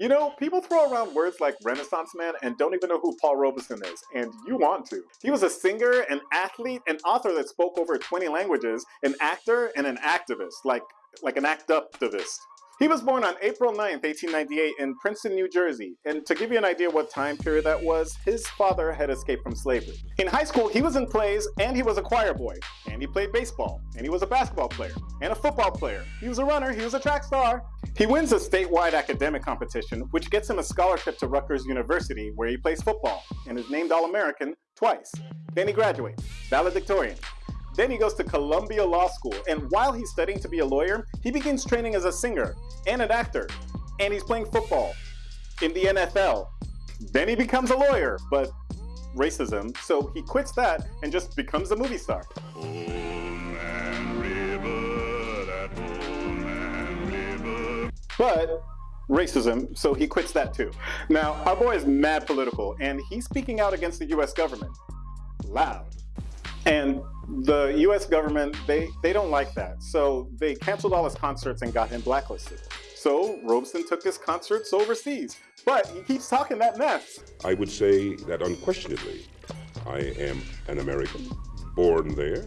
You know, people throw around words like Renaissance man and don't even know who Paul Robeson is, and you want to. He was a singer, an athlete, an author that spoke over 20 languages, an actor, and an activist, like like an act-uptivist. He was born on April 9th, 1898 in Princeton, New Jersey. And to give you an idea what time period that was, his father had escaped from slavery. In high school, he was in plays and he was a choir boy. And he played baseball. And he was a basketball player. And a football player. He was a runner. He was a track star. He wins a statewide academic competition, which gets him a scholarship to Rutgers University, where he plays football and is named All-American twice. Then he graduates, valedictorian. Then he goes to Columbia Law School, and while he's studying to be a lawyer, he begins training as a singer and an actor, and he's playing football in the NFL. Then he becomes a lawyer, but racism, so he quits that and just becomes a movie star. But racism, so he quits that too. Now, our boy is mad political, and he's speaking out against the US government. Loud. And the US government, they, they don't like that. So they canceled all his concerts and got him blacklisted. So Robeson took his concerts overseas. But he keeps talking that mess. I would say that unquestionably, I am an American, born there.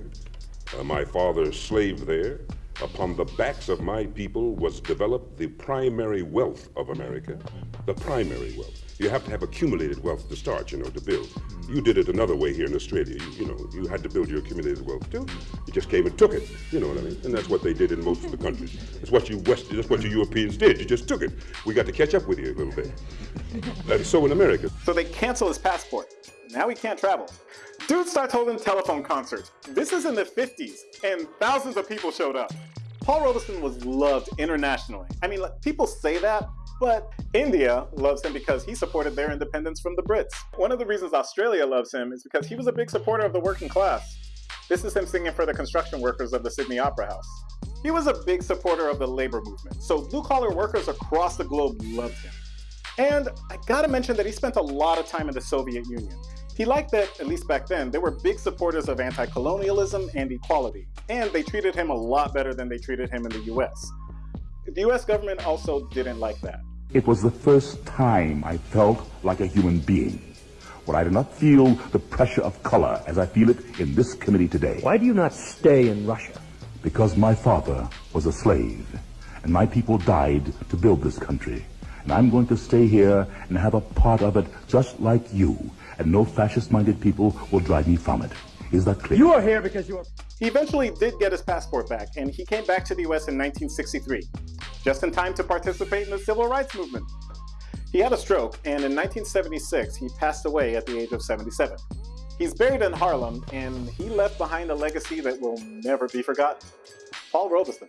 Uh, my father slaved there. Upon the backs of my people was developed the primary wealth of America, the primary wealth. You have to have accumulated wealth to start, you know, to build. You did it another way here in Australia. You, you, know, you had to build your accumulated wealth too. You just came and took it. You know what I mean? And that's what they did in most of the countries. That's what you West, that's what you Europeans did. You just took it. We got to catch up with you a little bit. And so in America. So they cancel his passport. Now he can't travel. Dude starts holding telephone concerts. This is in the 50s, and thousands of people showed up. Paul Robeson was loved internationally. I mean, people say that, but India loves him because he supported their independence from the Brits. One of the reasons Australia loves him is because he was a big supporter of the working class. This is him singing for the construction workers of the Sydney Opera House. He was a big supporter of the labor movement, so blue-collar workers across the globe loved him. And I gotta mention that he spent a lot of time in the Soviet Union. He liked that, at least back then, they were big supporters of anti-colonialism and equality, and they treated him a lot better than they treated him in the US. The US government also didn't like that. It was the first time I felt like a human being, where I did not feel the pressure of color as I feel it in this committee today. Why do you not stay in Russia? Because my father was a slave, and my people died to build this country. And I'm going to stay here and have a part of it just like you, and no fascist-minded people will drive me from it. Is that clear? You are here because you are... He eventually did get his passport back, and he came back to the US in 1963, just in time to participate in the civil rights movement. He had a stroke, and in 1976, he passed away at the age of 77. He's buried in Harlem, and he left behind a legacy that will never be forgotten. Paul Robeson.